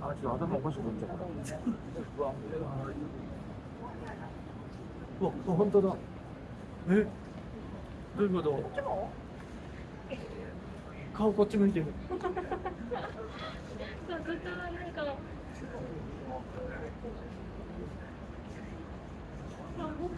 あ、ちょっと頭おかしくなっちゃった。うわ、本当だ。え、どういうこと？顔こっち向いてる。そう、ずっとなんか。あ、僕。